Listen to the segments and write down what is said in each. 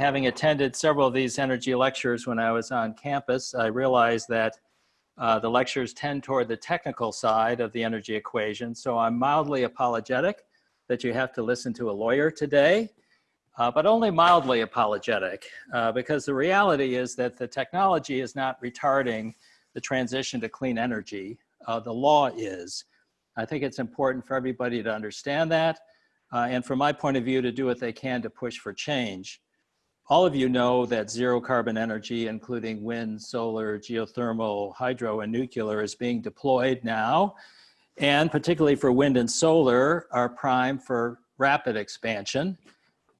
having attended several of these energy lectures when I was on campus, I realized that uh, the lectures tend toward the technical side of the energy equation. So I'm mildly apologetic that you have to listen to a lawyer today, uh, but only mildly apologetic uh, because the reality is that the technology is not retarding the transition to clean energy. Uh, the law is. I think it's important for everybody to understand that uh, and from my point of view to do what they can to push for change. All of you know that zero carbon energy, including wind, solar, geothermal, hydro, and nuclear is being deployed now. And particularly for wind and solar are prime for rapid expansion.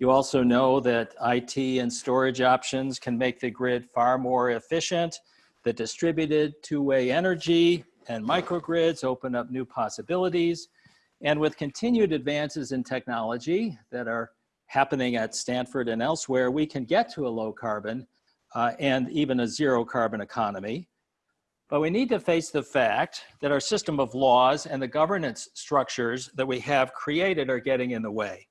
You also know that IT and storage options can make the grid far more efficient. The distributed two-way energy and microgrids open up new possibilities. And with continued advances in technology that are happening at Stanford and elsewhere, we can get to a low carbon uh, and even a zero carbon economy. But we need to face the fact that our system of laws and the governance structures that we have created are getting in the way.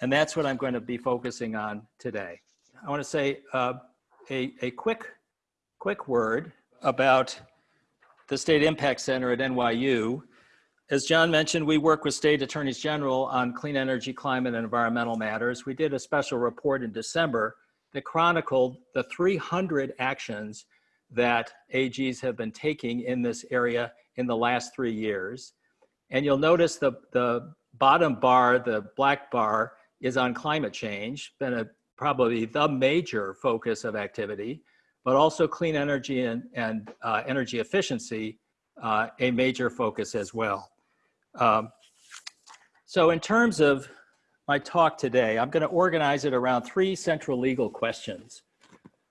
And that's what I'm going to be focusing on today. I want to say uh, a, a quick, quick word about the State Impact Center at NYU as John mentioned, we work with state attorneys general on clean energy, climate, and environmental matters. We did a special report in December that chronicled the 300 actions that AGs have been taking in this area in the last three years. And you'll notice the, the bottom bar, the black bar, is on climate change, been a, probably the major focus of activity, but also clean energy and, and uh, energy efficiency, uh, a major focus as well. Um, so in terms of my talk today, I'm going to organize it around three central legal questions.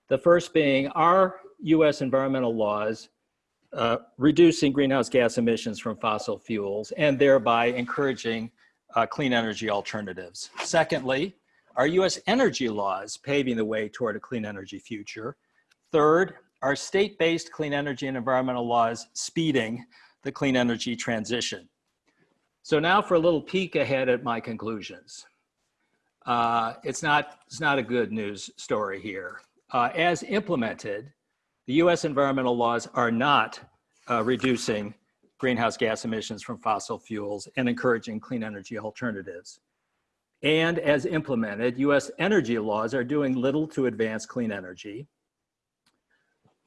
The first being, are US environmental laws uh, reducing greenhouse gas emissions from fossil fuels and thereby encouraging uh, clean energy alternatives? Secondly, are US energy laws paving the way toward a clean energy future? Third, are state-based clean energy and environmental laws speeding the clean energy transition? So now for a little peek ahead at my conclusions. Uh, it's, not, it's not a good news story here. Uh, as implemented, the US environmental laws are not uh, reducing greenhouse gas emissions from fossil fuels and encouraging clean energy alternatives. And as implemented, US energy laws are doing little to advance clean energy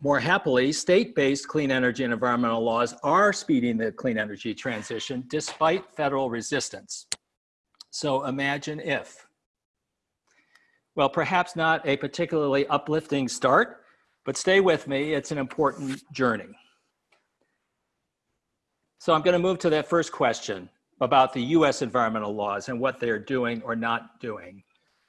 more happily, state-based clean energy and environmental laws are speeding the clean energy transition despite federal resistance. So imagine if. Well, perhaps not a particularly uplifting start, but stay with me, it's an important journey. So I'm gonna move to that first question about the US environmental laws and what they're doing or not doing.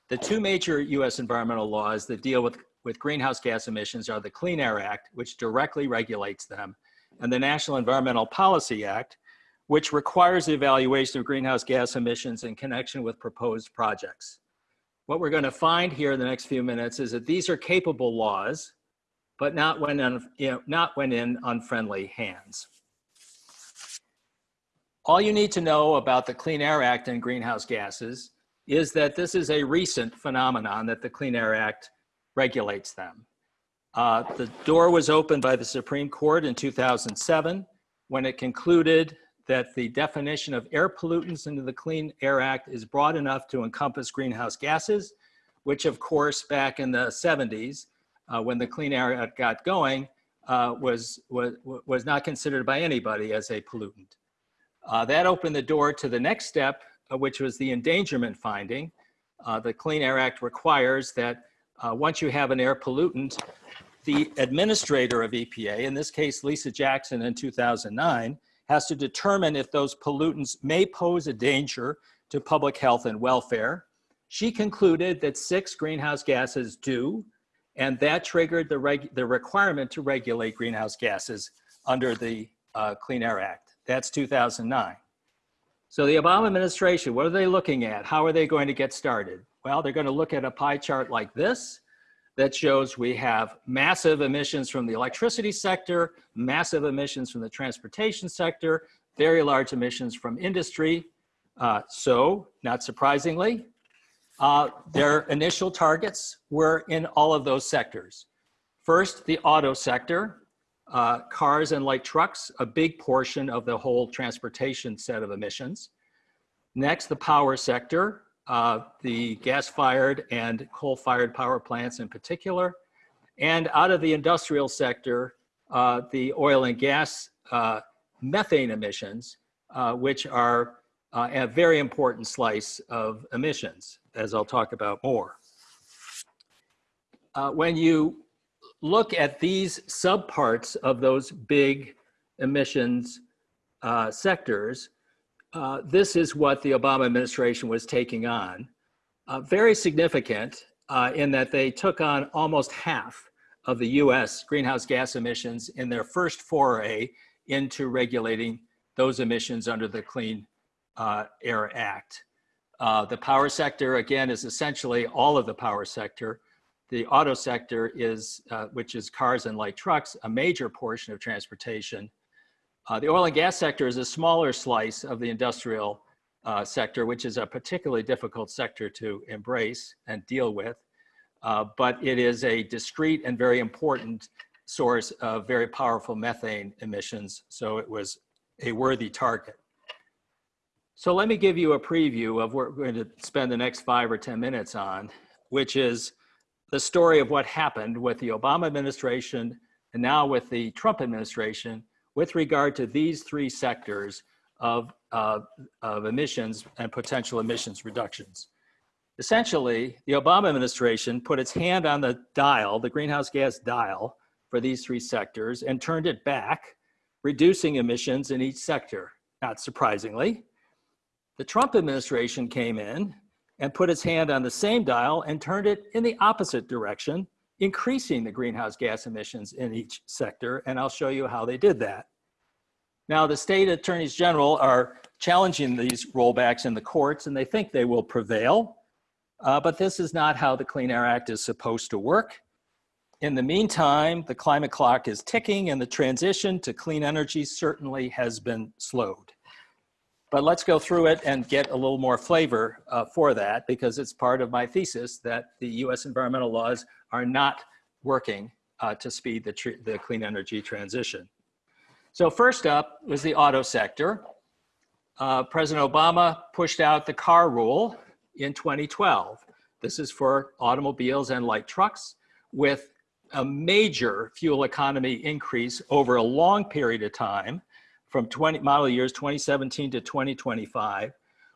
The two major US environmental laws that deal with with greenhouse gas emissions are the Clean Air Act, which directly regulates them, and the National Environmental Policy Act, which requires the evaluation of greenhouse gas emissions in connection with proposed projects. What we're going to find here in the next few minutes is that these are capable laws, but not when, you know, not when in unfriendly hands. All you need to know about the Clean Air Act and greenhouse gases is that this is a recent phenomenon that the Clean Air Act regulates them. Uh, the door was opened by the Supreme Court in 2007 when it concluded that the definition of air pollutants into the Clean Air Act is broad enough to encompass greenhouse gases, which of course back in the 70s, uh, when the Clean Air Act got going, uh, was, was, was not considered by anybody as a pollutant. Uh, that opened the door to the next step, uh, which was the endangerment finding. Uh, the Clean Air Act requires that uh, once you have an air pollutant, the administrator of EPA, in this case, Lisa Jackson in 2009, has to determine if those pollutants may pose a danger to public health and welfare. She concluded that six greenhouse gases do, and that triggered the, the requirement to regulate greenhouse gases under the uh, Clean Air Act. That's 2009. So the Obama administration, what are they looking at? How are they going to get started? Well, they're going to look at a pie chart like this that shows we have massive emissions from the electricity sector, massive emissions from the transportation sector, very large emissions from industry. Uh, so, not surprisingly, Uh, their initial targets were in all of those sectors. First, the auto sector, uh, cars and light trucks, a big portion of the whole transportation set of emissions. Next, the power sector, uh, the gas-fired and coal-fired power plants in particular. And out of the industrial sector, uh, the oil and gas uh, methane emissions, uh, which are uh, a very important slice of emissions, as I'll talk about more. Uh, when you look at these subparts of those big emissions sectors, uh, this is what the Obama administration was taking on. Uh, very significant uh, in that they took on almost half of the US greenhouse gas emissions in their first foray into regulating those emissions under the Clean uh, Air Act. Uh, the power sector, again, is essentially all of the power sector. The auto sector is, which is cars and light trucks, a major portion of transportation. Uh, the oil and gas sector is a smaller slice of the industrial uh, sector, which is a particularly difficult sector to embrace and deal with. Uh, but it is a discrete and very important source of very powerful methane emissions. So it was a worthy target. So let me give you a preview of what we're going to spend the next five or 10 minutes on, which is the story of what happened with the Obama administration and now with the Trump administration with regard to these three sectors of, uh, of emissions and potential emissions reductions. Essentially, the Obama administration put its hand on the dial, the greenhouse gas dial for these three sectors and turned it back, reducing emissions in each sector, not surprisingly. The Trump administration came in and put its hand on the same dial and turned it in the opposite direction, increasing the greenhouse gas emissions in each sector. And I'll show you how they did that. Now, the state attorneys general are challenging these rollbacks in the courts and they think they will prevail. Uh, but this is not how the Clean Air Act is supposed to work. In the meantime, the climate clock is ticking and the transition to clean energy certainly has been slowed. But let's go through it and get a little more flavor uh, for that because it's part of my thesis that the US environmental laws are not working uh, to speed the, the clean energy transition. So first up was the auto sector. Uh, President Obama pushed out the car rule in 2012. This is for automobiles and light trucks with a major fuel economy increase over a long period of time from 20 model years 2017 to 2025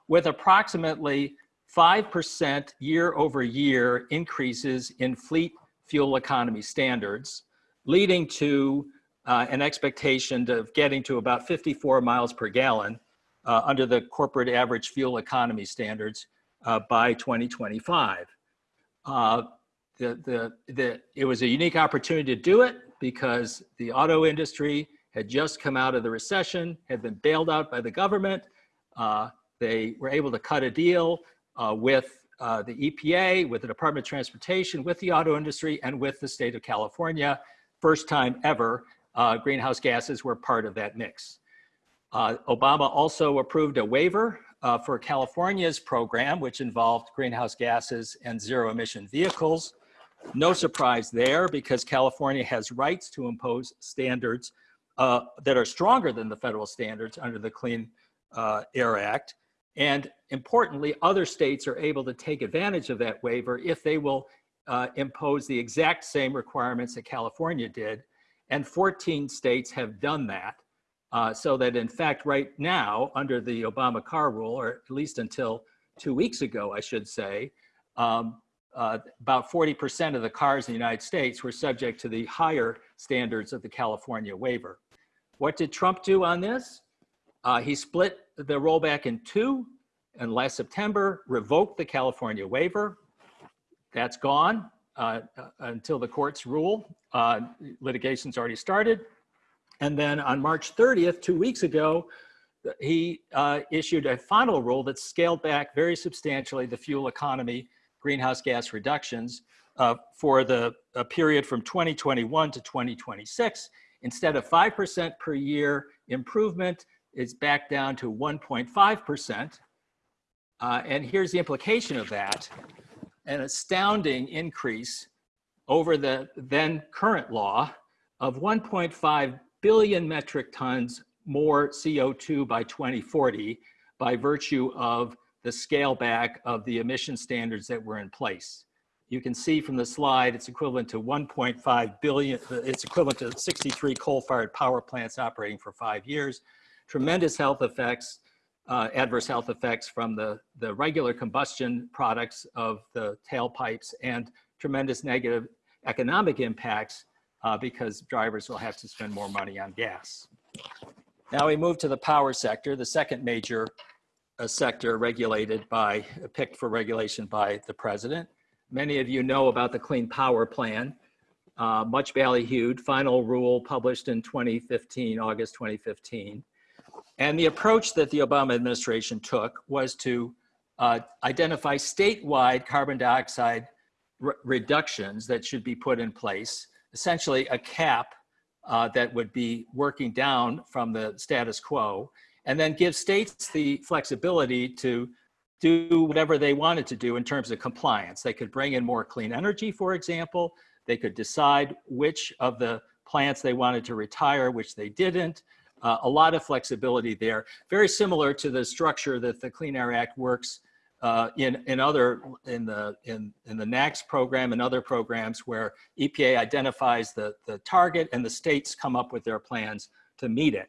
with approximately 5% year over year increases in fleet fuel economy standards, leading to uh, an expectation of getting to about 54 miles per gallon uh, under the corporate average fuel economy standards uh, by 2025. Uh, the, the, the, it was a unique opportunity to do it because the auto industry had just come out of the recession, had been bailed out by the government. Uh, they were able to cut a deal uh, with uh, the EPA, with the Department of Transportation, with the auto industry, and with the state of California. First time ever, uh, greenhouse gases were part of that mix. Uh, Obama also approved a waiver uh, for California's program, which involved greenhouse gases and zero emission vehicles. No surprise there because California has rights to impose standards uh, that are stronger than the federal standards under the Clean uh, Air Act. And importantly, other states are able to take advantage of that waiver if they will uh, impose the exact same requirements that California did. And 14 states have done that. Uh, so that in fact, right now, under the Obama car rule, or at least until two weeks ago, I should say, um, uh, about 40% of the cars in the United States were subject to the higher standards of the California waiver. What did Trump do on this? Uh, he split the rollback in two and last September revoked the California waiver. That's gone uh, uh, until the courts rule. Uh, litigation's already started. And then on March 30th, two weeks ago, he uh, issued a final rule that scaled back very substantially the fuel economy greenhouse gas reductions uh, for the period from 2021 to 2026 Instead of 5% per year improvement, it's back down to 1.5%. Uh, and here's the implication of that. An astounding increase over the then current law of 1.5 billion metric tons more CO2 by 2040 by virtue of the scale back of the emission standards that were in place. You can see from the slide, it's equivalent to 1.5 billion, it's equivalent to 63 coal-fired power plants operating for five years. Tremendous health effects, uh, adverse health effects from the, the regular combustion products of the tailpipes and tremendous negative economic impacts uh, because drivers will have to spend more money on gas. Now we move to the power sector, the second major uh, sector regulated by, picked for regulation by the president. Many of you know about the Clean Power Plan, uh, much ballyhooed, final rule published in 2015, August 2015. And the approach that the Obama administration took was to uh, identify statewide carbon dioxide re reductions that should be put in place, essentially a cap uh, that would be working down from the status quo, and then give states the flexibility to do whatever they wanted to do in terms of compliance. They could bring in more clean energy, for example. They could decide which of the plants they wanted to retire, which they didn't. Uh, a lot of flexibility there. Very similar to the structure that the Clean Air Act works uh, in, in other, in the, in, in the NAAQS program and other programs where EPA identifies the, the target and the states come up with their plans to meet it.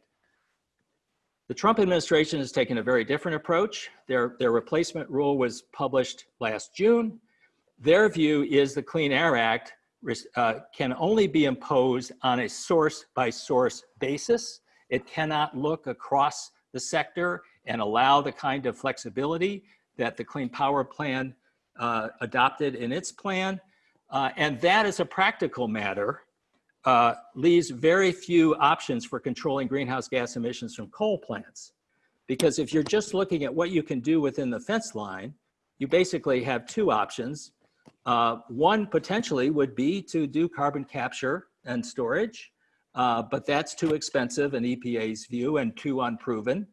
The Trump administration has taken a very different approach. Their, their replacement rule was published last June. Their view is the Clean Air Act uh, can only be imposed on a source by source basis. It cannot look across the sector and allow the kind of flexibility that the Clean Power Plan uh, adopted in its plan. Uh, and that as a practical matter uh, leaves very few options for controlling greenhouse gas emissions from coal plants. Because if you're just looking at what you can do within the fence line, you basically have two options. Uh, one potentially would be to do carbon capture and storage, uh, but that's too expensive in EPA's view and too unproven.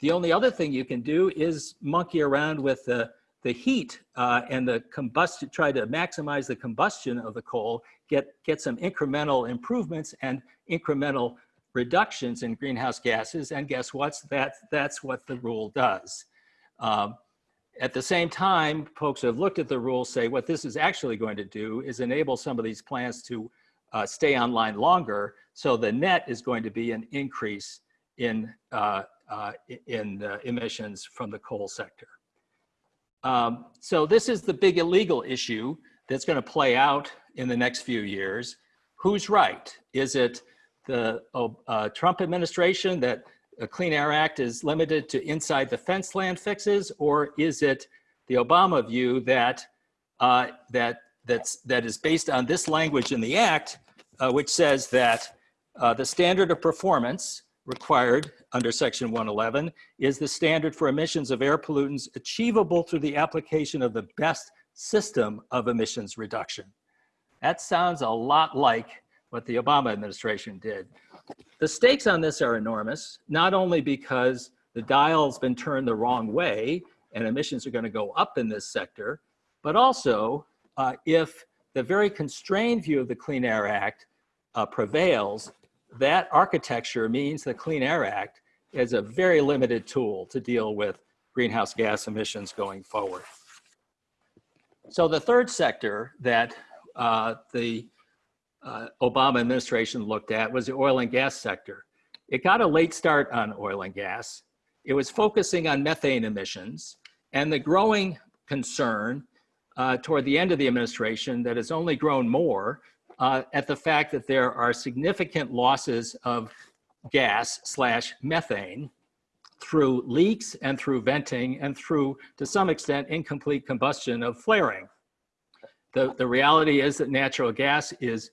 The only other thing you can do is monkey around with the, the heat uh, and the combustion, try to maximize the combustion of the coal, get, get some incremental improvements and incremental reductions in greenhouse gases. And guess what? That, that's what the rule does. Um, at the same time, folks who have looked at the rule say what this is actually going to do is enable some of these plants to uh, stay online longer. So the net is going to be an increase in, uh, uh, in uh, emissions from the coal sector. Um, so this is the big illegal issue that's going to play out in the next few years. Who's right? Is it the uh, Trump administration that a Clean Air Act is limited to inside the fence land fixes, or is it the Obama view that uh, that that's that is based on this language in the act, uh, which says that uh, the standard of performance required under section 111 is the standard for emissions of air pollutants achievable through the application of the best system of emissions reduction. That sounds a lot like what the Obama administration did. The stakes on this are enormous, not only because the dial's been turned the wrong way and emissions are gonna go up in this sector, but also uh, if the very constrained view of the Clean Air Act uh, prevails, that architecture means the Clean Air Act is a very limited tool to deal with greenhouse gas emissions going forward. So the third sector that uh, the uh, Obama administration looked at was the oil and gas sector. It got a late start on oil and gas. It was focusing on methane emissions and the growing concern uh, toward the end of the administration that has only grown more uh, at the fact that there are significant losses of gas slash methane through leaks and through venting and through, to some extent, incomplete combustion of flaring. The, the reality is that natural gas is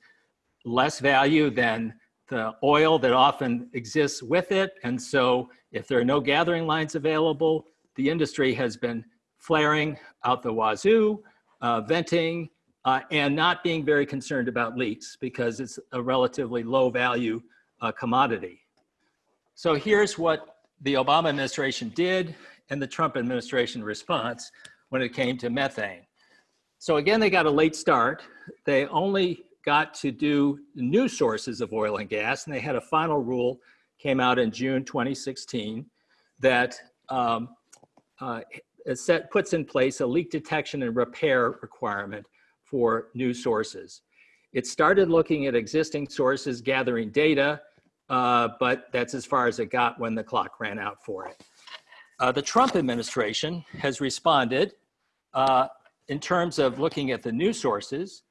less value than the oil that often exists with it. And so if there are no gathering lines available, the industry has been flaring out the wazoo, uh, venting, uh, and not being very concerned about leaks because it's a relatively low value uh, commodity. So here's what the Obama administration did and the Trump administration response when it came to methane. So again, they got a late start. They only got to do new sources of oil and gas, and they had a final rule came out in June 2016 that um, uh, set, puts in place a leak detection and repair requirement for new sources. It started looking at existing sources, gathering data, uh, but that's as far as it got when the clock ran out for it. Uh, the Trump administration has responded uh, in terms of looking at the new sources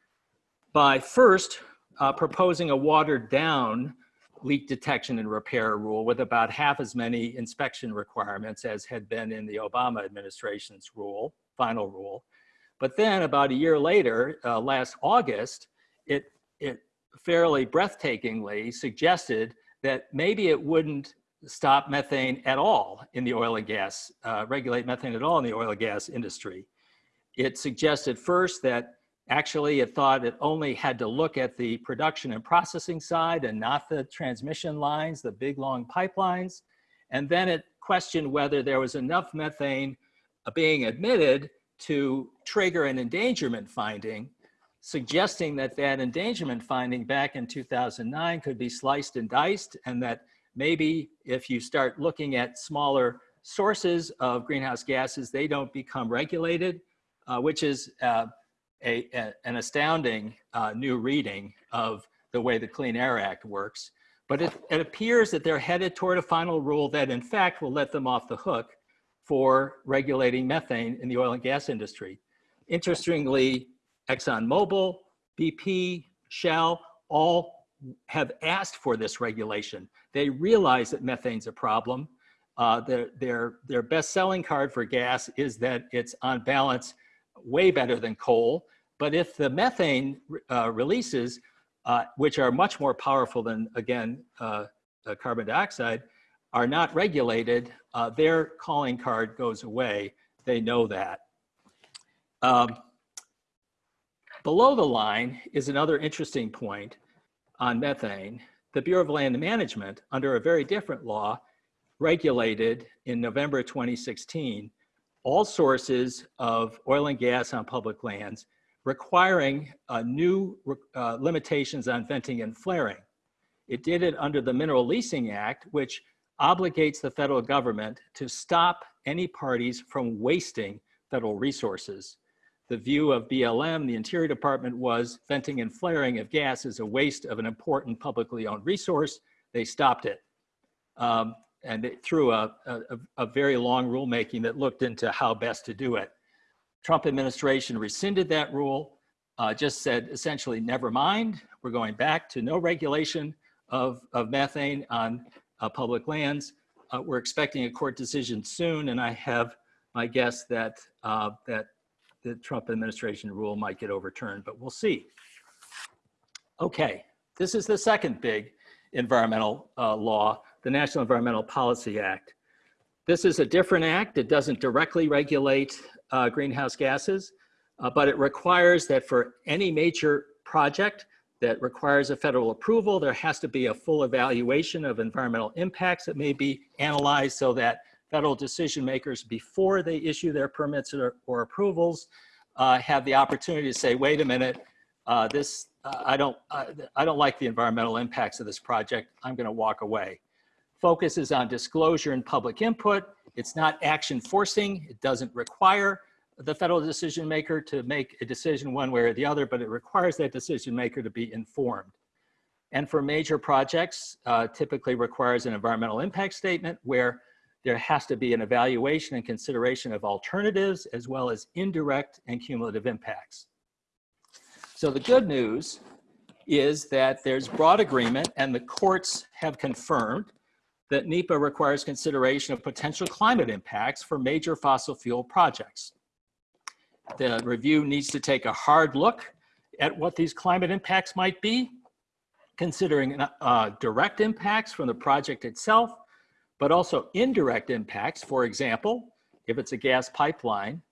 by first uh, proposing a watered down leak detection and repair rule with about half as many inspection requirements as had been in the Obama administration's rule, final rule. But then about a year later, uh, last August, it, it fairly breathtakingly suggested that maybe it wouldn't stop methane at all in the oil and gas, uh, regulate methane at all in the oil and gas industry. It suggested first that Actually, it thought it only had to look at the production and processing side and not the transmission lines, the big long pipelines. And then it questioned whether there was enough methane uh, being admitted to trigger an endangerment finding, suggesting that that endangerment finding back in 2009 could be sliced and diced and that maybe if you start looking at smaller sources of greenhouse gases, they don't become regulated, uh, which is uh, a, a an astounding uh, new reading of the way the Clean Air Act works. But it, it appears that they're headed toward a final rule that in fact will let them off the hook for regulating methane in the oil and gas industry. Interestingly, ExxonMobil, BP, Shell, all have asked for this regulation. They realize that methane's a problem. Uh, their, their, their best selling card for gas is that it's on balance way better than coal. But if the methane uh, releases, uh, which are much more powerful than, again, uh, carbon dioxide, are not regulated, uh, their calling card goes away. They know that. Um, below the line is another interesting point on methane. The Bureau of Land Management, under a very different law, regulated in November 2016 all sources of oil and gas on public lands, requiring uh, new uh, limitations on venting and flaring. It did it under the Mineral Leasing Act, which obligates the federal government to stop any parties from wasting federal resources. The view of BLM, the Interior Department, was venting and flaring of gas is a waste of an important publicly owned resource. They stopped it. Um, and it, through a, a, a very long rulemaking that looked into how best to do it. Trump administration rescinded that rule, uh, just said essentially, never mind, we're going back to no regulation of, of methane on uh, public lands. Uh, we're expecting a court decision soon, and I have my guess that, uh, that the Trump administration rule might get overturned, but we'll see. Okay, this is the second big environmental uh, law the National Environmental Policy Act. This is a different act. It doesn't directly regulate uh, greenhouse gases, uh, but it requires that for any major project that requires a federal approval, there has to be a full evaluation of environmental impacts that may be analyzed so that federal decision makers before they issue their permits or, or approvals uh, have the opportunity to say, wait a minute, uh, this, uh, I, don't, I don't like the environmental impacts of this project, I'm gonna walk away focuses on disclosure and public input. It's not action forcing. It doesn't require the federal decision maker to make a decision one way or the other, but it requires that decision maker to be informed. And for major projects, uh, typically requires an environmental impact statement where there has to be an evaluation and consideration of alternatives as well as indirect and cumulative impacts. So the good news is that there's broad agreement and the courts have confirmed that NEPA requires consideration of potential climate impacts for major fossil fuel projects. The review needs to take a hard look at what these climate impacts might be, considering uh, direct impacts from the project itself, but also indirect impacts. For example, if it's a gas pipeline,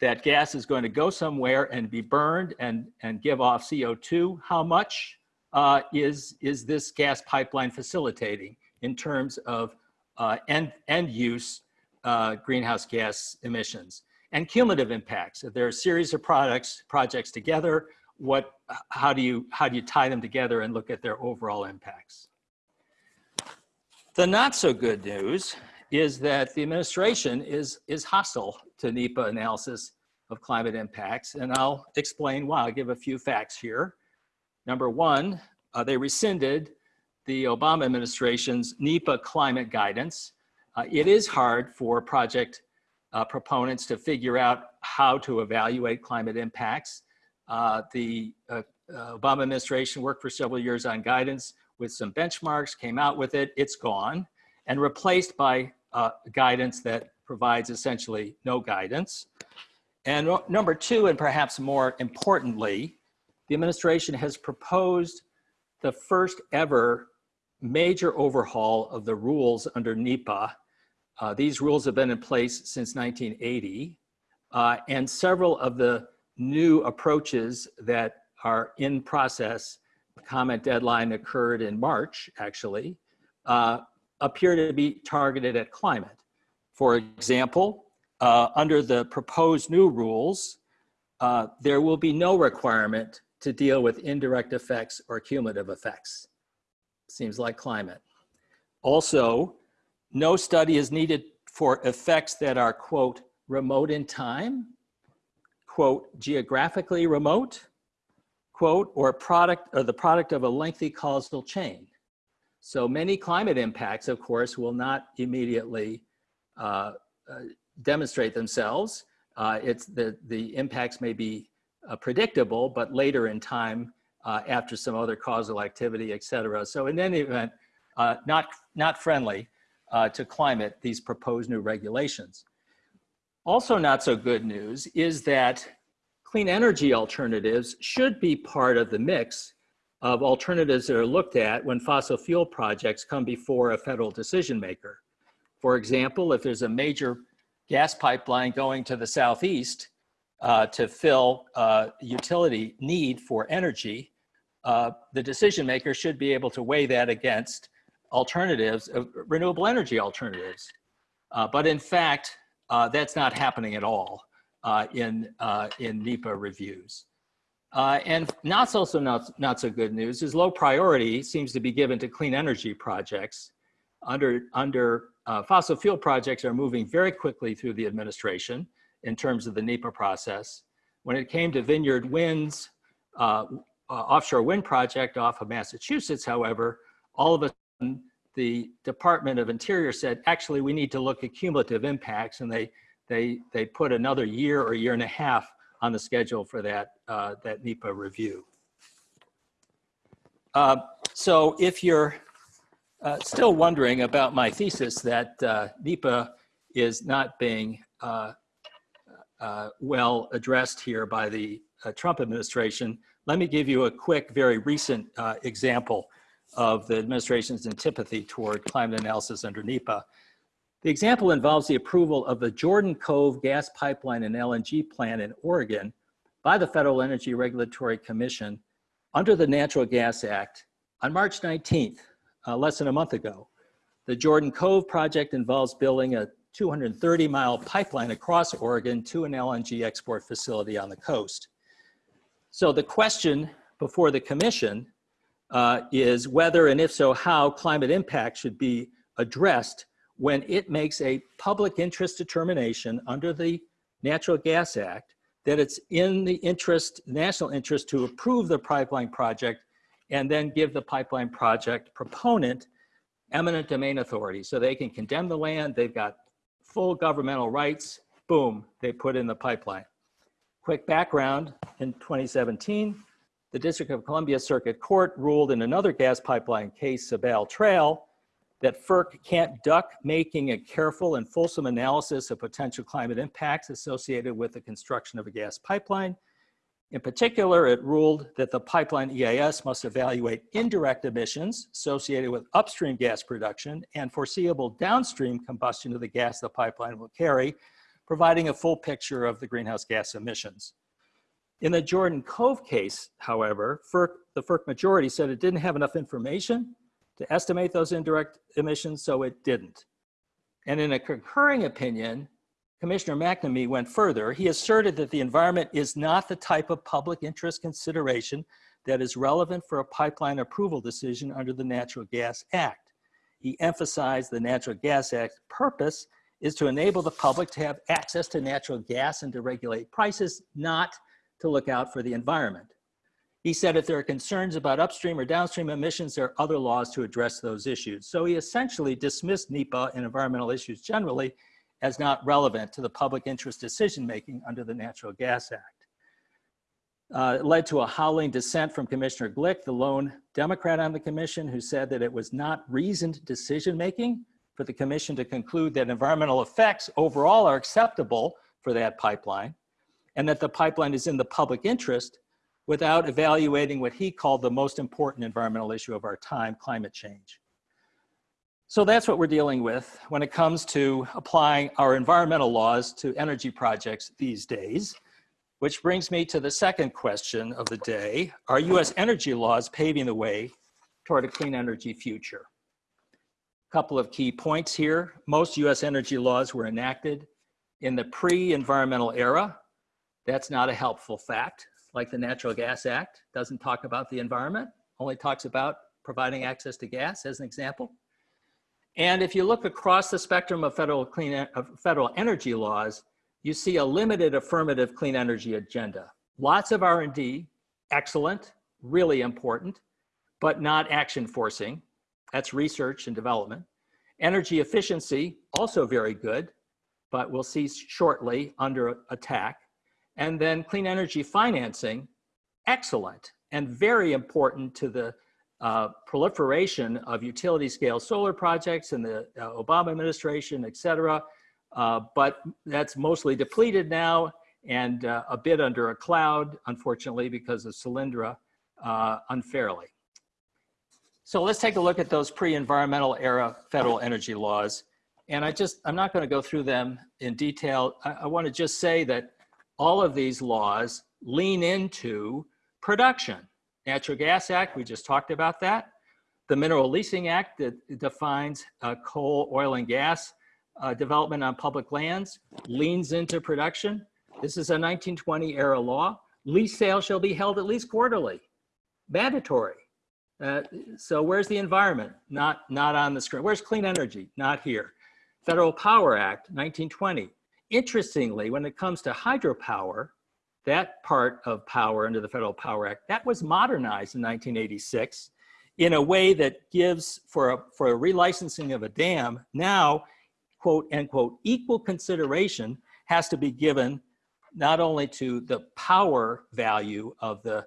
that gas is going to go somewhere and be burned and, and give off CO2. How much uh, is, is this gas pipeline facilitating? In terms of uh, end, end use uh, greenhouse gas emissions and cumulative impacts. If there are a series of products, projects together, what, how do you, how do you tie them together and look at their overall impacts? The not so good news is that the administration is, is hostile to NEPA analysis of climate impacts, and I'll explain why. I'll give a few facts here. Number one, uh, they rescinded the Obama administration's NEPA climate guidance. Uh, it is hard for project uh, proponents to figure out how to evaluate climate impacts. Uh, the uh, uh, Obama administration worked for several years on guidance with some benchmarks, came out with it, it's gone, and replaced by guidance that provides essentially no guidance. And number two, and perhaps more importantly, the administration has proposed the first ever major overhaul of the rules under NEPA. Uh, these rules have been in place since 1980, uh, and several of the new approaches that are in process, comment deadline occurred in March, actually, uh, appear to be targeted at climate. For example, uh, under the proposed new rules, uh, there will be no requirement to deal with indirect effects or cumulative effects. Seems like climate. Also, no study is needed for effects that are, quote, remote in time, quote, geographically remote, quote, or product or the product of a lengthy causal chain. So many climate impacts, of course, will not immediately uh, uh, demonstrate themselves. Uh, it's the, the impacts may be uh, predictable, but later in time uh, after some other causal activity, et cetera. So in any event, uh, not, not friendly uh, to climate, these proposed new regulations. Also not so good news is that clean energy alternatives should be part of the mix of alternatives that are looked at when fossil fuel projects come before a federal decision maker. For example, if there's a major gas pipeline going to the southeast uh, to fill uh, utility need for energy, uh, the decision maker should be able to weigh that against alternatives, uh, renewable energy alternatives. Uh, but in fact, uh, that's not happening at all in, in NEPA reviews. and not also not, not so good news is low priority seems to be given to clean energy projects under, under uh, fossil fuel projects are moving very quickly through the administration in terms of the NEPA process. When it came to Vineyard Wind's uh, uh, offshore wind project off of Massachusetts, however, all of a sudden the Department of Interior said, actually, we need to look at cumulative impacts, and they they they put another year or year and a half on the schedule for that uh, that NEPA review. Uh, so if you're uh, still wondering about my thesis that uh, NEPA is not being uh, uh, well addressed here by the uh, Trump administration, let me give you a quick, very recent uh, example of the administration's antipathy toward climate analysis under NEPA. The example involves the approval of the Jordan Cove gas pipeline and LNG plant in Oregon by the Federal Energy Regulatory Commission under the Natural Gas Act on March 19th, uh, less than a month ago. The Jordan Cove project involves building a 230 mile pipeline across Oregon to an LNG export facility on the coast. So the question before the commission uh, is whether and if so how climate impact should be addressed when it makes a public interest determination under the Natural Gas Act that it's in the interest, national interest to approve the pipeline project and then give the pipeline project proponent eminent domain authority. So they can condemn the land, they've got full governmental rights, boom, they put in the pipeline. Quick background, in 2017, the District of Columbia Circuit Court ruled in another gas pipeline case, Sabal Trail, that FERC can't duck making a careful and fulsome analysis of potential climate impacts associated with the construction of a gas pipeline. In particular, it ruled that the pipeline EIS must evaluate indirect emissions associated with upstream gas production and foreseeable downstream combustion of the gas the pipeline will carry, providing a full picture of the greenhouse gas emissions. In the Jordan Cove case, however, FERC, the FERC majority said it didn't have enough information to estimate those indirect emissions, so it didn't. And in a concurring opinion, Commissioner McNamee went further. He asserted that the environment is not the type of public interest consideration that is relevant for a pipeline approval decision under the Natural Gas Act. He emphasized the Natural Gas Act's purpose is to enable the public to have access to natural gas and to regulate prices, not to look out for the environment. He said if there are concerns about upstream or downstream emissions, there are other laws to address those issues. So he essentially dismissed NEPA and environmental issues generally as not relevant to the public interest decision-making under the Natural Gas Act. Uh, it led to a howling dissent from Commissioner Glick, the lone Democrat on the commission, who said that it was not reasoned decision-making for the commission to conclude that environmental effects overall are acceptable for that pipeline and that the pipeline is in the public interest without evaluating what he called the most important environmental issue of our time, climate change. So that's what we're dealing with when it comes to applying our environmental laws to energy projects these days, which brings me to the second question of the day. Are US energy laws paving the way toward a clean energy future? Couple of key points here. Most US energy laws were enacted in the pre-environmental era. That's not a helpful fact, like the Natural Gas Act doesn't talk about the environment, only talks about providing access to gas as an example. And if you look across the spectrum of federal, clean, of federal energy laws, you see a limited affirmative clean energy agenda. Lots of R&D, excellent, really important, but not action forcing. That's research and development. Energy efficiency, also very good, but we'll see shortly under attack. And then clean energy financing, excellent and very important to the uh, proliferation of utility scale solar projects in the uh, Obama administration, et cetera. Uh, but that's mostly depleted now and uh, a bit under a cloud, unfortunately, because of Solyndra uh, unfairly. So let's take a look at those pre-environmental era federal energy laws. And I just, I'm not gonna go through them in detail. I, I wanna just say that all of these laws lean into production. Natural Gas Act, we just talked about that. The Mineral Leasing Act that defines uh, coal, oil, and gas uh, development on public lands leans into production. This is a 1920 era law. Lease sales shall be held at least quarterly, mandatory. Uh, so where's the environment? Not, not on the screen. Where's clean energy? Not here. Federal Power Act, 1920. Interestingly, when it comes to hydropower, that part of power under the Federal Power Act, that was modernized in 1986 in a way that gives for a, for a relicensing of a dam now, quote, end quote, equal consideration has to be given not only to the power value of the,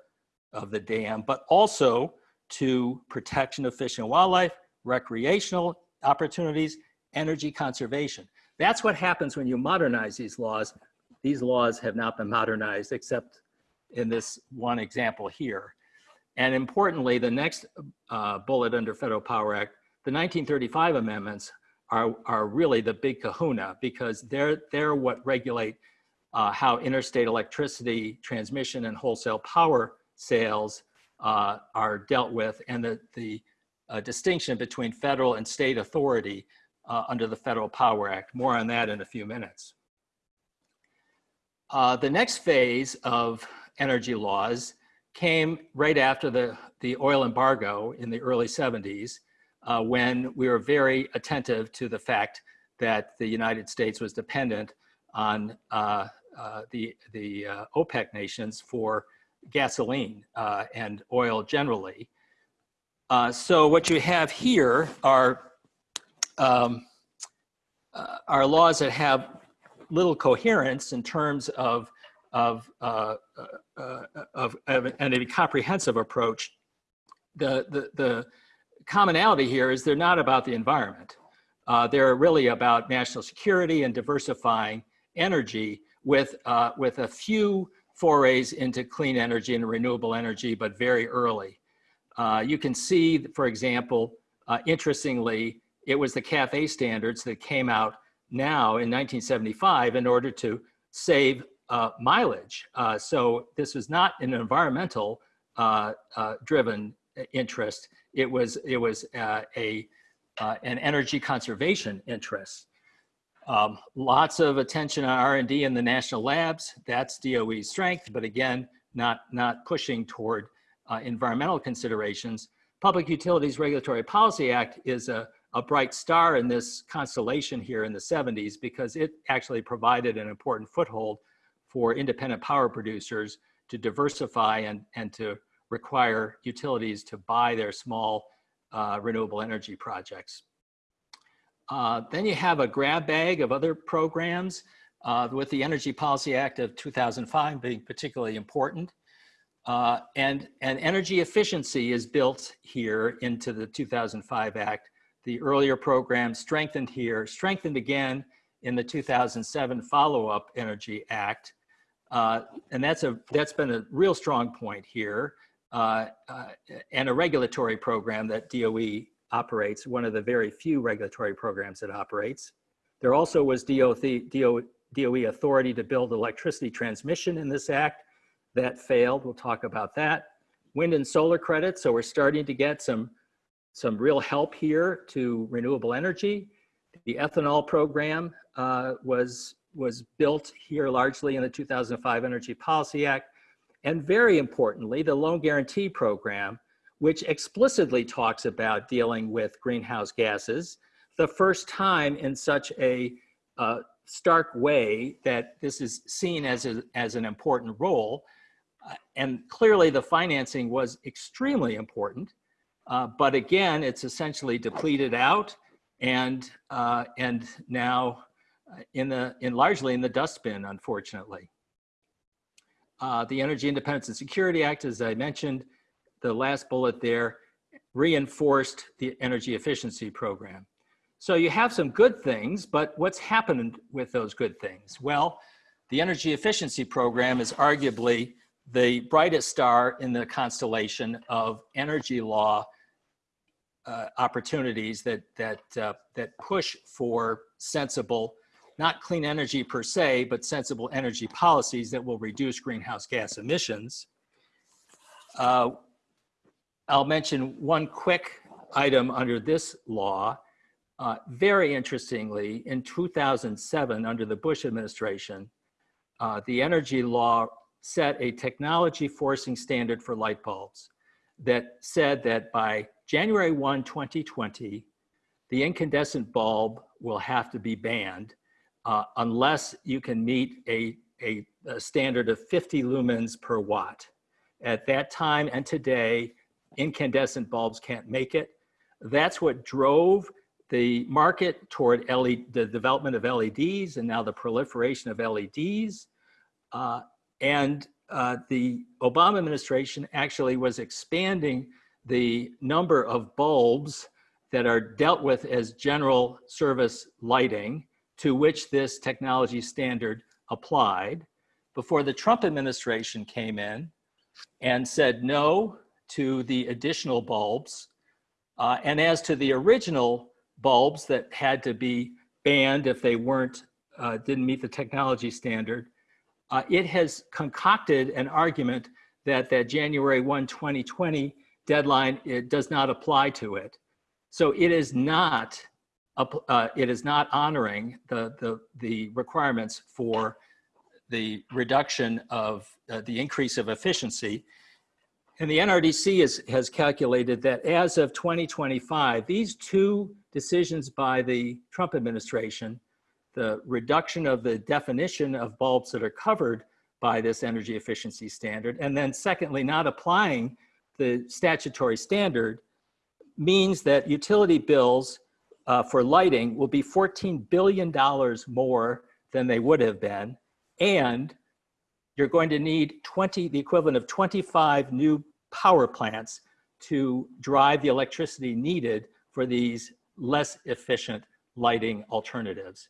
of the dam, but also to protection of fish and wildlife, recreational opportunities, energy conservation. That's what happens when you modernize these laws. These laws have not been modernized except in this one example here. And importantly, the next uh, bullet under Federal Power Act, the 1935 amendments are, are really the big kahuna because they're, they're what regulate uh, how interstate electricity transmission and wholesale power sales uh, are dealt with and the, the uh, distinction between federal and state authority uh, under the Federal Power Act. More on that in a few minutes. Uh, the next phase of energy laws came right after the, the oil embargo in the early 70s uh, when we were very attentive to the fact that the United States was dependent on uh, the, the OPEC nations for gasoline uh, and oil generally. Uh, so what you have here are, um, uh, are laws that have little coherence in terms of, of, uh, uh, of, of and a comprehensive approach. The, the, the commonality here is they're not about the environment. Uh, they're really about national security and diversifying energy with, with a few forays into clean energy and renewable energy, but very early. Uh, you can see, for example, uh, interestingly, it was the CAFE standards that came out now in 1975 in order to save uh, mileage. Uh, so this was not an environmental uh, uh, driven interest. It was, it was a, an energy conservation interest. Um, lots of attention on R&D in the national labs. That's DOE's strength, but again, not, not pushing toward uh, environmental considerations. Public Utilities Regulatory Policy Act is a, a bright star in this constellation here in the 70s because it actually provided an important foothold for independent power producers to diversify and, and to require utilities to buy their small uh, renewable energy projects. Uh, then you have a grab bag of other programs uh, with the Energy Policy Act of 2005 being particularly important. Uh, and, and energy efficiency is built here into the 2005 Act. The earlier program strengthened here, strengthened again in the 2007 follow-up Energy Act. Uh, and that's, a, that's been a real strong point here. Uh, uh, and a regulatory program that DOE operates, one of the very few regulatory programs that operates. There also was DOE, authority to build electricity transmission in this act. That failed, we'll talk about that. Wind and solar credits, so we're starting to get some, some real help here to renewable energy. The ethanol program uh, was, was built here largely in the 2005 Energy Policy Act. And very importantly, the loan guarantee program, which explicitly talks about dealing with greenhouse gases, the first time in such a uh, stark way that this is seen as, a, as an important role. Uh, and clearly the financing was extremely important. Uh, but again, it's essentially depleted out and, uh, and now uh, in the, in largely in the dustbin, unfortunately. Uh, the Energy Independence and Security Act, as I mentioned, the last bullet there, reinforced the energy efficiency program. So you have some good things, but what's happened with those good things? Well, the energy efficiency program is arguably the brightest star in the constellation of energy law uh, opportunities that, that, uh, that push for sensible not clean energy per se, but sensible energy policies that will reduce greenhouse gas emissions. Uh, I'll mention one quick item under this law. Uh, very interestingly, in 2007, under the Bush administration, uh, the energy law set a technology forcing standard for light bulbs that said that by January 1, 2020, the incandescent bulb will have to be banned uh, unless you can meet a, a, a, standard of 50 lumens per watt. At that time and today, incandescent bulbs can't make it. That's what drove the market toward LED, the development of LEDs and now the proliferation of LEDs. Uh, and uh, the Obama administration actually was expanding the number of bulbs that are dealt with as general service lighting to which this technology standard applied before the Trump administration came in and said no to the additional bulbs. Uh, and as to the original bulbs that had to be banned if they weren't, uh, didn't meet the technology standard, uh, it has concocted an argument that that January 1, 2020 deadline, it does not apply to it. So it is not uh, it is not honoring the, the, the requirements for the reduction of uh, the increase of efficiency. And the NRDC is, has calculated that as of 2025, these two decisions by the Trump administration, the reduction of the definition of bulbs that are covered by this energy efficiency standard, and then secondly, not applying the statutory standard means that utility bills uh, for lighting will be $14 billion more than they would have been. And you're going to need 20, the equivalent of 25 new power plants to drive the electricity needed for these less efficient lighting alternatives.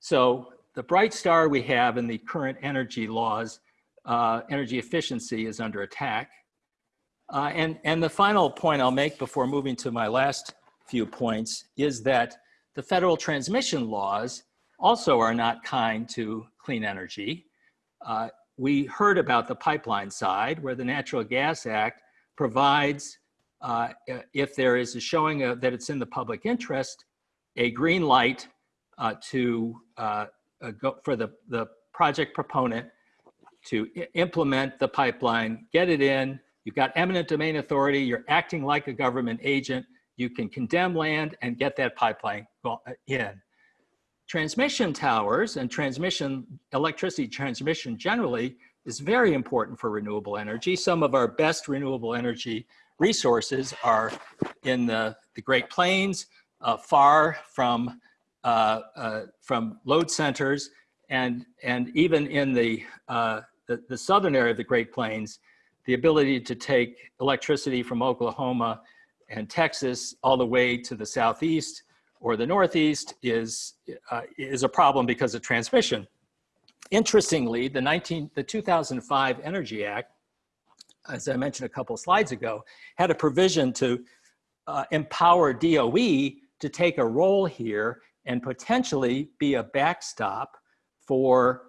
So the bright star we have in the current energy laws, uh, energy efficiency is under attack. Uh, and, and the final point I'll make before moving to my last few points is that the federal transmission laws also are not kind to clean energy. Uh, we heard about the pipeline side where the Natural Gas Act provides, uh, if there is a showing that it's in the public interest, a green light uh, to uh, uh, go for the, the project proponent to implement the pipeline, get it in. You've got eminent domain authority. You're acting like a government agent. You can condemn land and get that pipeline uh, in. Transmission towers and transmission, electricity transmission generally is very important for renewable energy. Some of our best renewable energy resources are in the, the Great Plains, uh, far from, uh, uh, from load centers, and, and even in the, uh, the, the southern area of the Great Plains, the ability to take electricity from Oklahoma and Texas all the way to the southeast or the northeast is, uh, is a problem because of transmission. Interestingly, the, 19, the 2005 Energy Act, as I mentioned a couple slides ago, had a provision to uh, empower DOE to take a role here and potentially be a backstop for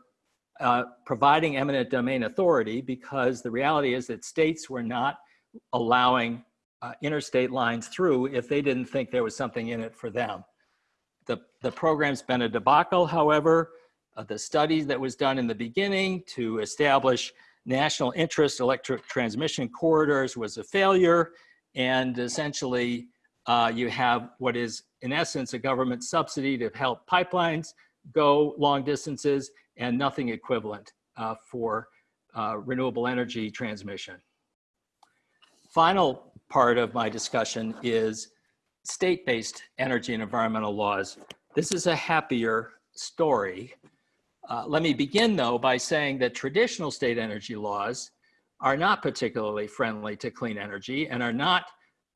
uh, providing eminent domain authority because the reality is that states were not allowing uh, interstate lines through if they didn't think there was something in it for them. The, the program's been a debacle, however. Uh, the study that was done in the beginning to establish national interest electric transmission corridors was a failure. And essentially, uh, you have what is, in essence, a government subsidy to help pipelines go long distances and nothing equivalent uh, for uh, renewable energy transmission. Final part of my discussion is state-based energy and environmental laws. This is a happier story. Uh, let me begin though by saying that traditional state energy laws are not particularly friendly to clean energy and are not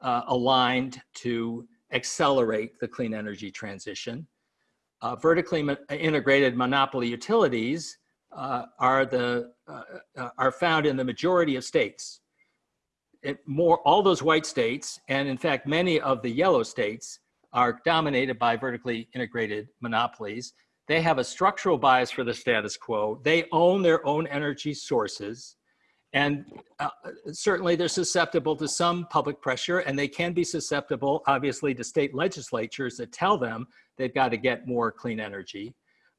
uh, aligned to accelerate the clean energy transition. Uh, vertically integrated monopoly utilities uh, are the uh, uh, are found in the majority of states more all those white states, and in fact, many of the yellow states are dominated by vertically integrated monopolies. They have a structural bias for the status quo. They own their own energy sources. And uh, certainly they're susceptible to some public pressure and they can be susceptible, obviously, to state legislatures that tell them they've got to get more clean energy.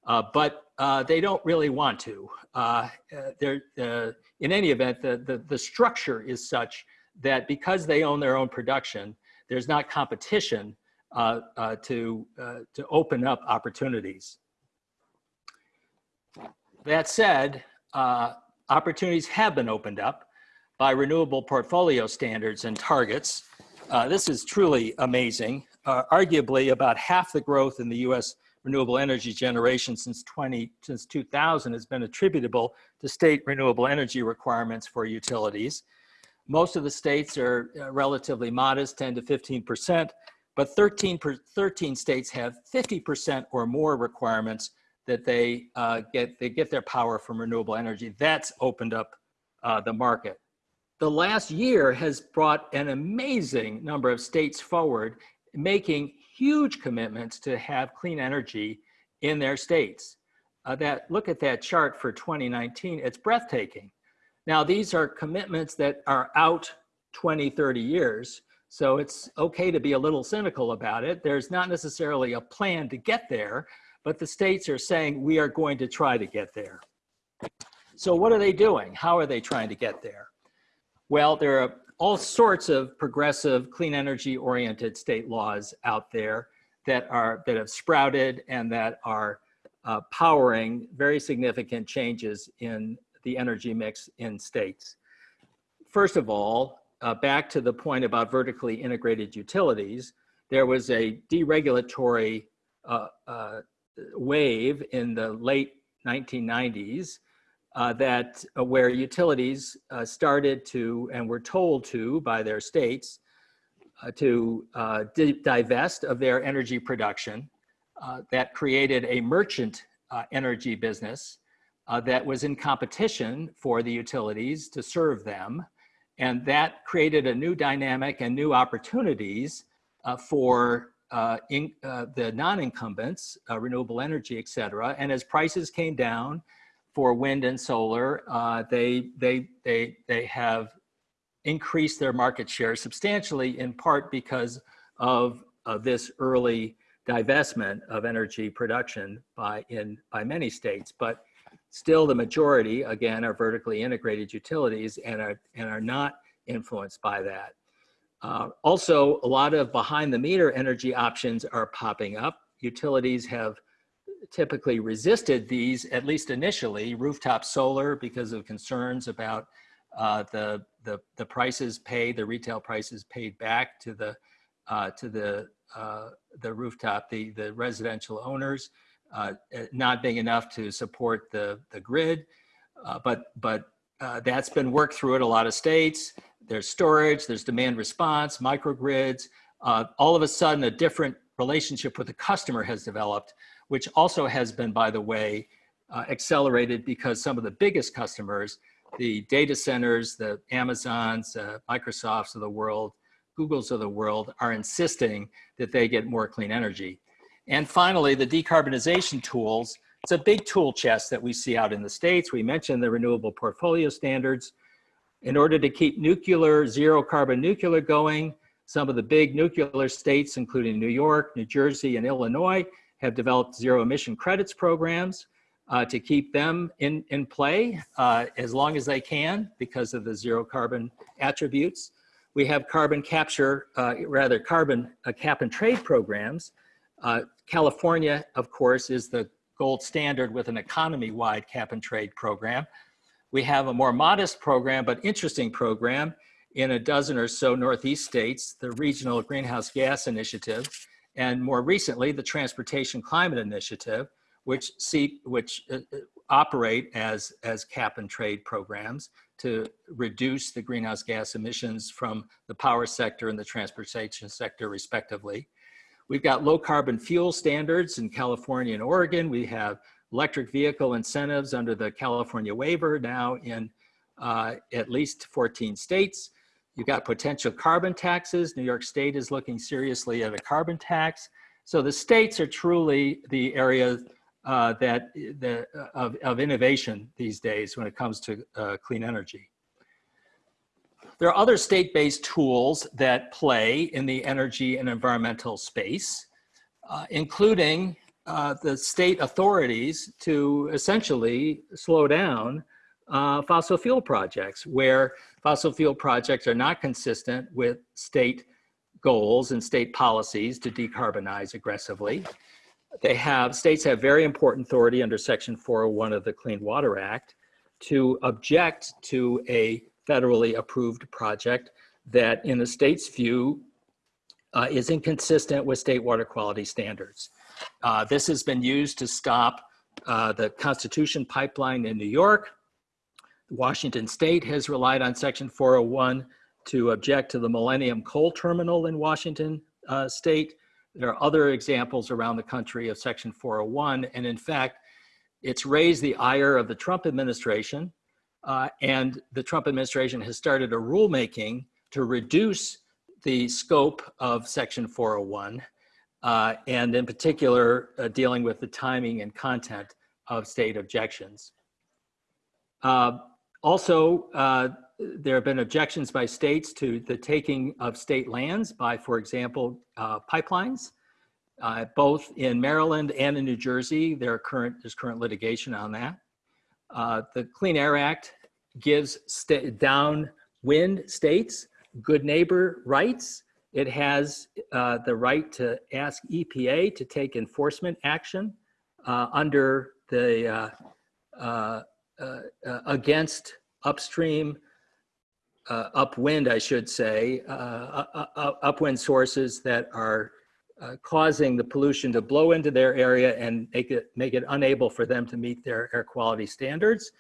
Uh, but uh, they don't really want to. Uh, uh, in any event, the, the, the structure is such that because they own their own production, there's not competition uh, uh, to, uh, to open up opportunities. That said, uh, opportunities have been opened up by renewable portfolio standards and targets. This is truly amazing. Arguably about half the growth in the US renewable energy generation since 20 since 2000 has been attributable to state renewable energy requirements for utilities. Most of the states are uh, relatively modest, 10 to 15%, but 13, per, 13 states have 50% or more requirements that they uh, get, they get their power from renewable energy. That's opened up uh, the market. The last year has brought an amazing number of states forward, making huge commitments to have clean energy in their states. Uh, that look at that chart for 2019, it's breathtaking. Now, these are commitments that are out 20, 30 years. So it's okay to be a little cynical about it. There's not necessarily a plan to get there, but the states are saying we are going to try to get there. So what are they doing? How are they trying to get there? Well, there are all sorts of progressive clean energy oriented state laws out there that are that have sprouted and that are uh, powering very significant changes in the energy mix in states. First of all, uh, back to the point about vertically integrated utilities, there was a deregulatory uh, uh, wave in the late 1990s uh, that uh, where utilities uh, started to and were told to by their states to divest of their energy production. that created a merchant energy business uh, that was in competition for the utilities to serve them. And that created a new dynamic and new opportunities uh, for uh, in, uh, the non-incumbents, uh, renewable energy, et cetera. And as prices came down for wind and solar, uh, they, they, they, they have increased their market share substantially in part because of, of this early divestment of energy production by, in, by many states, but still the majority, again, are vertically integrated utilities and are, and are not influenced by that. Uh, also, a lot of behind the meter energy options are popping up. Utilities have typically resisted these, at least initially, rooftop solar because of concerns about uh, the, the, the prices paid, the retail prices paid back to the, uh, to the, uh, the rooftop, the, the residential owners, uh, not being enough to support the, the grid. Uh, but but uh, that's been worked through in a lot of states. There's storage, there's demand response, microgrids. all of a sudden, a different relationship with the customer has developed which also has been, by the way, uh, accelerated because some of the biggest customers, the data centers, the Amazons, uh, Microsofts of the world, Googles of the world are insisting that they get more clean energy. And finally, the decarbonization tools. It's a big tool chest that we see out in the States. We mentioned the renewable portfolio standards. In order to keep nuclear, zero carbon nuclear going, some of the big nuclear states, including New York, New Jersey, and Illinois, have developed zero emission credits programs uh, to keep them in, in play uh, as long as they can because of the zero carbon attributes. We have carbon capture, uh, rather carbon uh, cap and trade programs. Uh, California, of course, is the gold standard with an economy-wide cap and trade program. We have a more modest program, but interesting program in a dozen or so Northeast states, the Regional Greenhouse Gas Initiative, and more recently, the Transportation Climate Initiative, which, which uh, uh, operate as, as cap and trade programs to reduce the greenhouse gas emissions from the power sector and the transportation sector respectively. We've got low carbon fuel standards in California and Oregon. We have electric vehicle incentives under the California waiver now in uh, at least 14 states. You've got potential carbon taxes. New York State is looking seriously at a carbon tax. So the states are truly the area uh, that the, of, of innovation these days when it comes to uh, clean energy. There are other state-based tools that play in the energy and environmental space, uh, including uh, the state authorities to essentially slow down uh, fossil fuel projects where fossil fuel projects are not consistent with state goals and state policies to decarbonize aggressively. They have, states have very important authority under section 401 of the Clean Water Act to object to a federally approved project that in the state's view uh, is inconsistent with state water quality standards. Uh, this has been used to stop uh, the Constitution pipeline in New York, Washington State has relied on Section 401 to object to the Millennium Coal Terminal in Washington uh, State. There are other examples around the country of Section 401. And in fact, it's raised the ire of the Trump administration. Uh, and the Trump administration has started a rulemaking to reduce the scope of Section 401, uh, and in particular, uh, dealing with the timing and content of state objections. Uh, also, uh, there have been objections by states to the taking of state lands by, for example, uh, pipelines. Uh, both in Maryland and in New Jersey, there current, there's current litigation on that. Uh, the Clean Air Act gives downwind states good neighbor rights. It has uh, the right to ask EPA to take enforcement action uh, under the Uh, uh, against upstream, uh, upwind, I should say, uh, upwind sources that are causing the pollution to blow into their area and make it, make it unable for them to meet their air quality standards.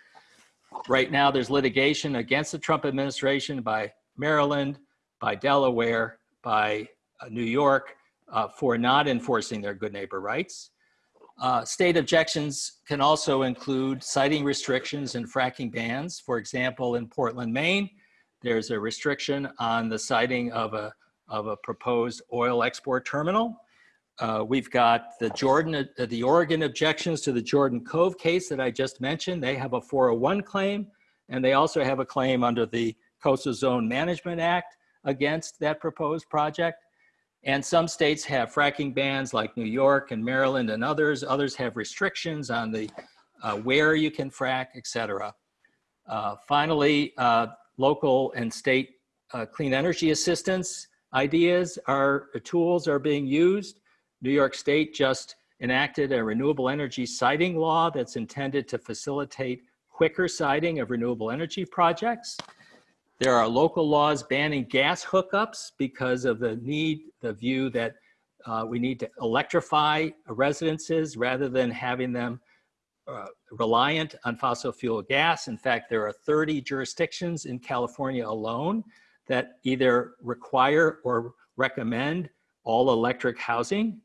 Right now, there's litigation against the Trump administration by Maryland, by Delaware, by New York uh, for not enforcing their good neighbor rights. Uh, state objections can also include siting restrictions and fracking bans. For example, in Portland, Maine, there's a restriction on the siting of a, of a proposed oil export terminal. Uh, we've got the Jordan, uh, the Oregon objections to the Jordan Cove case that I just mentioned. They have a 401 claim, and they also have a claim under the Coastal Zone Management Act against that proposed project. And some states have fracking bans like New York and Maryland and others. Others have restrictions on the uh, where you can frack, et cetera. Uh, finally, uh, local and state uh, clean energy assistance ideas are tools are being used. New York State just enacted a renewable energy siting law that's intended to facilitate quicker siting of renewable energy projects. There are local laws banning gas hookups because of the need, the view that uh, we need to electrify residences rather than having them uh, reliant on fossil fuel gas. In fact, there are 30 jurisdictions in California alone that either require or recommend all electric housing.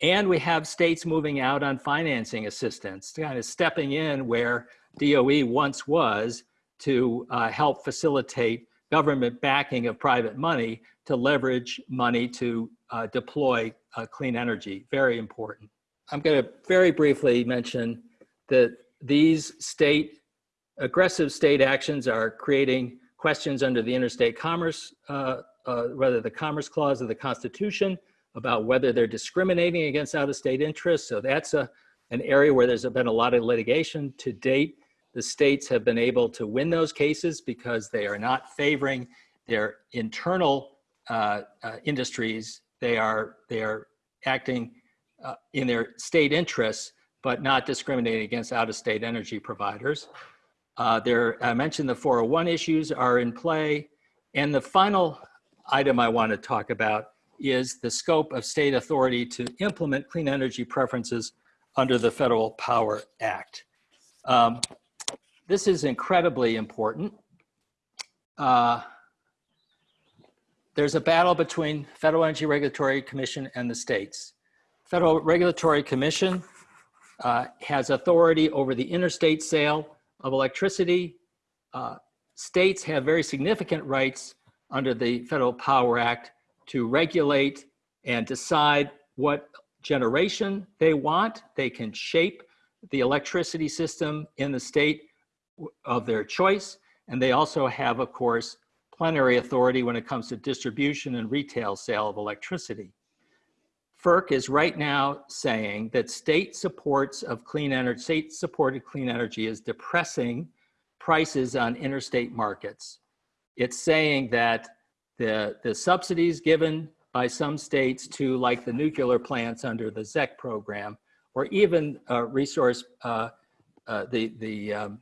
And we have states moving out on financing assistance, kind of stepping in where DOE once was to uh, help facilitate government backing of private money to leverage money to uh, deploy uh, clean energy. Very important. I'm going to very briefly mention that these state, aggressive state actions are creating questions under the interstate commerce, uh, uh, whether the Commerce Clause of the Constitution, about whether they're discriminating against out-of-state interests. So that's a, an area where there's been a lot of litigation to date. The states have been able to win those cases because they are not favoring their internal uh, uh, industries. They are, they are acting uh, in their state interests, but not discriminating against out-of-state energy providers. Uh, there, I mentioned the 401 issues are in play. And the final item I want to talk about is the scope of state authority to implement clean energy preferences under the Federal Power Act. Um, this is incredibly important. Uh, there's a battle between Federal Energy Regulatory Commission and the states. Federal Regulatory Commission uh, has authority over the interstate sale of electricity. Uh, states have very significant rights under the Federal Power Act to regulate and decide what generation they want. They can shape the electricity system in the state of their choice. And they also have, of course, plenary authority when it comes to distribution and retail sale of electricity. FERC is right now saying that state supports of clean energy, state supported clean energy is depressing prices on interstate markets. It's saying that the, the subsidies given by some states to like the nuclear plants under the ZEC program, or even uh, resource, uh, uh, the, the um,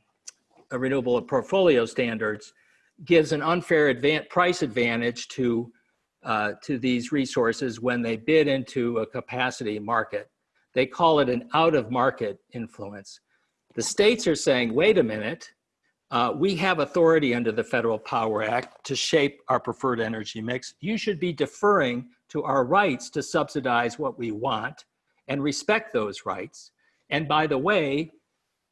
renewable portfolio standards gives an unfair advan price advantage to uh, to these resources when they bid into a capacity market. They call it an out of market influence. The states are saying, wait a minute, uh, we have authority under the Federal Power Act to shape our preferred energy mix. You should be deferring to our rights to subsidize what we want and respect those rights. And by the way,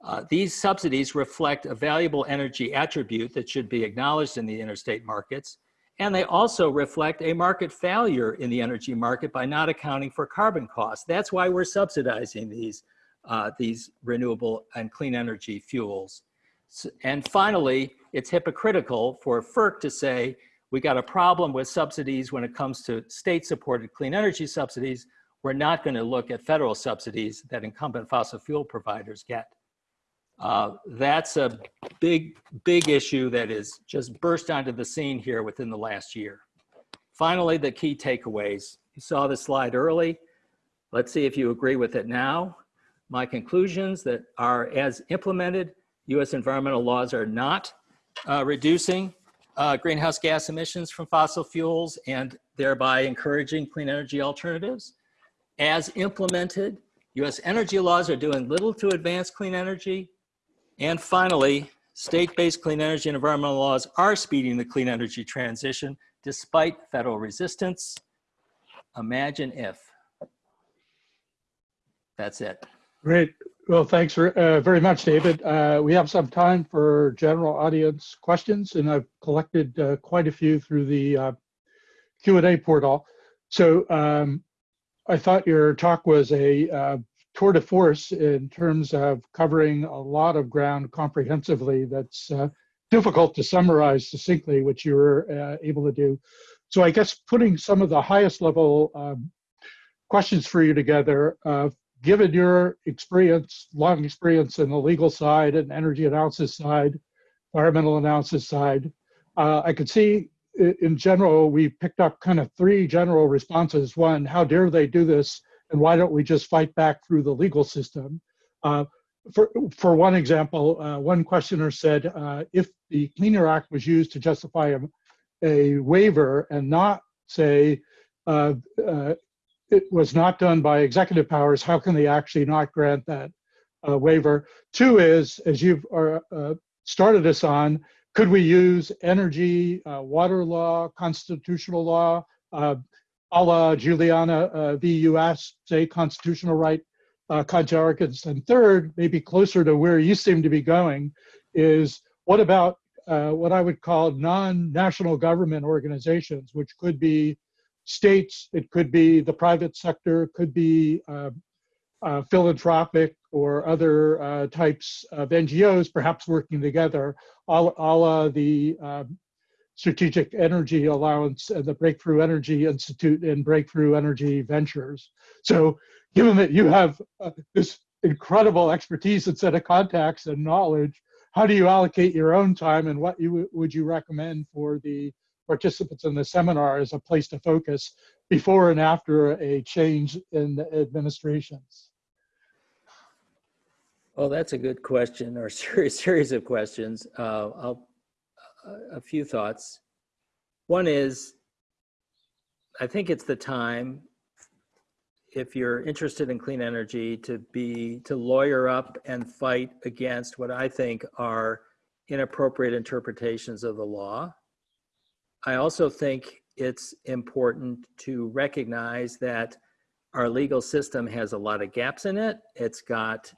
uh, these subsidies reflect a valuable energy attribute that should be acknowledged in the interstate markets and they also reflect a market failure in the energy market by not accounting for carbon costs. That's why we're subsidizing these, uh, these renewable and clean energy fuels. So, and finally, it's hypocritical for FERC to say, we got a problem with subsidies when it comes to state-supported clean energy subsidies. We're not gonna look at federal subsidies that incumbent fossil fuel providers get. Uh, that's a big, big issue that is just burst onto the scene here within the last year. Finally, the key takeaways. You saw the slide early. Let's see if you agree with it now. My conclusions that are as implemented, US environmental laws are not uh, reducing uh, greenhouse gas emissions from fossil fuels and thereby encouraging clean energy alternatives. As implemented, US energy laws are doing little to advance clean energy and finally, state-based clean energy and environmental laws are speeding the clean energy transition despite federal resistance. Imagine if. That's it. Great. Well, thanks for, uh, very much, David. Uh, we have some time for general audience questions, and I've collected uh, quite a few through the uh, Q&A portal. So um, I thought your talk was a uh, tour de force in terms of covering a lot of ground comprehensively that's uh, difficult to summarize succinctly, which you were uh, able to do. so I guess putting some of the highest level um, questions for you together, uh, given your experience, long experience in the legal side and energy analysis side, environmental analysis side, uh, I could see in general, we picked up kind of three general responses. One, how dare they do this? And why don't we just fight back through the legal system? Uh, for, for one example, uh, one questioner said, uh, if the Clean Air Act was used to justify a, a waiver and not say uh, uh, it was not done by executive powers, how can they actually not grant that uh, waiver? Two is, as you've started us on, could we use energy, water law, constitutional law, a la Juliana uh, v. US, say constitutional right uh, conjunctions? And third, maybe closer to where you seem to be going, is what about uh, what I would call non-national government organizations, which could be states, it could be the private sector, could be uh, uh, philanthropic or other uh, types of NGOs perhaps working together, all, all uh, the um, Strategic Energy Allowance and the Breakthrough Energy Institute and Breakthrough Energy Ventures. So given that you have uh, this incredible expertise and set of contacts and knowledge, how do you allocate your own time and what you would you recommend for the participants in the seminar as a place to focus before and after a change in the administrations? Well, that's a good question or series, series of questions. Uh, I'll, a few thoughts. One is, I think it's the time, if you're interested in clean energy, to be, to lawyer up and fight against what I think are inappropriate interpretations of the law. I also think it's important to recognize that our legal system has a lot of gaps in it. It's got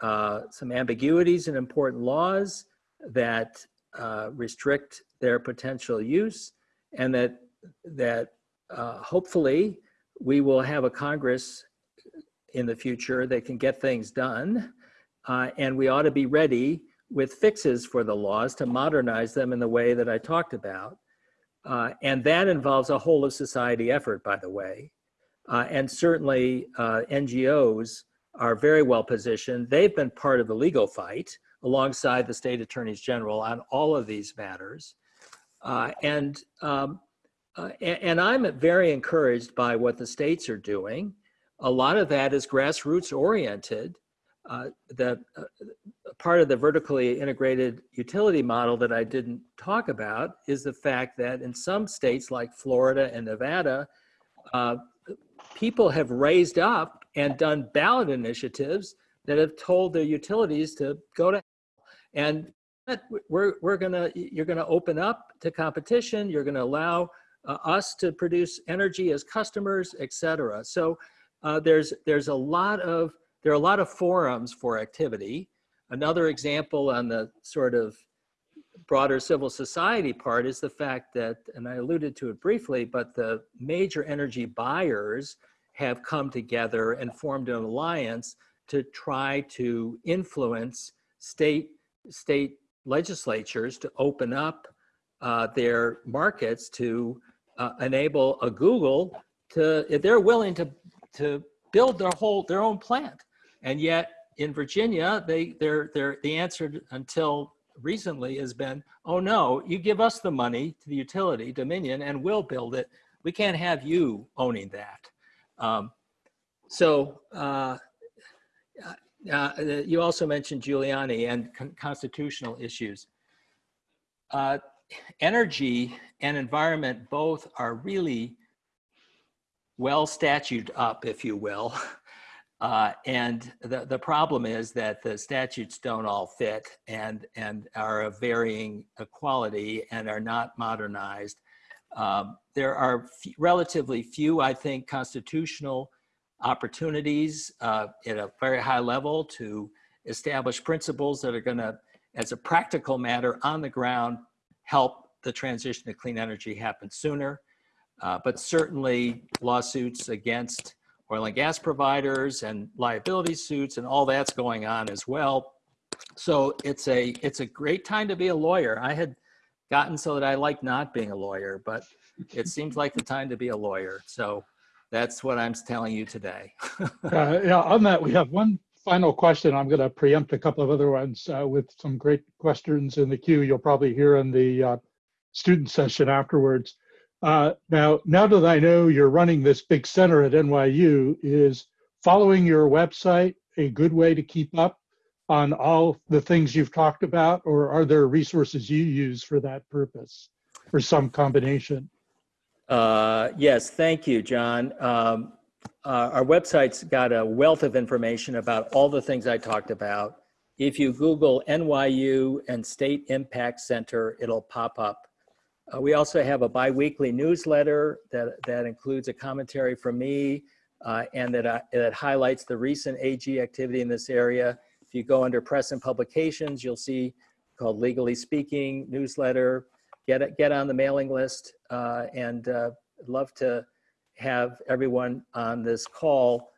uh, some ambiguities in important laws that uh, restrict their potential use and that, that uh, hopefully we will have a Congress in the future that can get things done. Uh, and we ought to be ready with fixes for the laws to modernize them in the way that I talked about. Uh, and that involves a whole of society effort, by the way. Uh, and certainly uh, NGOs are very well positioned. They've been part of the legal fight alongside the state attorneys general on all of these matters. Uh, and, um, uh, and, I'm very encouraged by what the states are doing. A lot of that is grassroots oriented. Uh, the uh, part of the vertically integrated utility model that I didn't talk about is the fact that in some states like Florida and Nevada, uh, people have raised up and done ballot initiatives that have told their utilities to go to and we're, we're gonna you're gonna open up to competition you're gonna allow uh, us to produce energy as customers etc so uh, there's there's a lot of there are a lot of forums for activity. Another example on the sort of broader civil society part is the fact that, and I alluded to it briefly, but the major energy buyers have come together and formed an alliance to try to influence state, state legislatures to open up uh, their markets to uh, enable a Google to, if they're willing to, to build their whole, their own plant. And yet in Virginia, they, they're, they're, the answer until recently has been, oh no, you give us the money to the utility, Dominion, and we'll build it. We can't have you owning that. Um, so uh, uh, you also mentioned Juliana and con constitutional issues. Uh, energy and environment both are really well statute up, if you will. Uh, and the, the problem is that the statutes don't all fit and, and are of varying quality and are not modernized. Um, there are relatively few, I think, constitutional opportunities uh, at a very high level to establish principles that are going to, as a practical matter on the ground, help the transition to clean energy happen sooner. Uh, but certainly lawsuits against oil and gas providers and liability suits and all that's going on as well. So it's a it's a great time to be a lawyer. I had gotten so that I like not being a lawyer, but it seems like the time to be a lawyer. So that's what I'm telling you today. Uh, yeah, on that, we have one final question. I'm going to preempt a couple of other ones uh, with some great questions in the queue. You'll probably hear in the uh, student session afterwards. Uh, now, now that I know you're running this big center at NYU, is following your website a good way to keep up on all the things you've talked about, or are there resources you use for that purpose, or some combination? Uh, yes, thank you, John. Um, uh, our website's got a wealth of information about all the things I talked about. If you Google NYU and State Impact Center, it'll pop up. Uh, we also have a biweekly newsletter that, that includes a commentary from me uh, and that, uh, that highlights the recent AG activity in this area. If you go under press and publications, you'll see called Legally Speaking newsletter. Get, get on the mailing list uh, and uh, love to have everyone on this call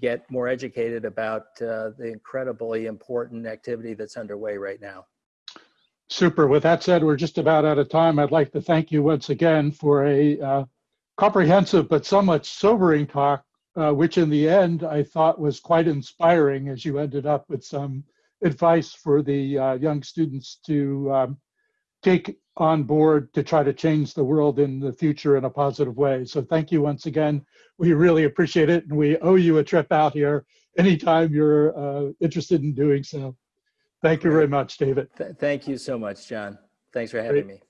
get more educated about uh, the incredibly important activity that's underway right now. Super. With that said, we're just about out of time. I'd like to thank you once again for a uh, comprehensive but somewhat sobering talk, uh, which in the end I thought was quite inspiring as you ended up with some advice for the uh, young students to um, take on board to try to change the world in the future in a positive way. So thank you once again. We really appreciate it and we owe you a trip out here anytime you're uh, interested in doing so. Thank you very much, David. Th- Thank you so much, John. Thanks for having me.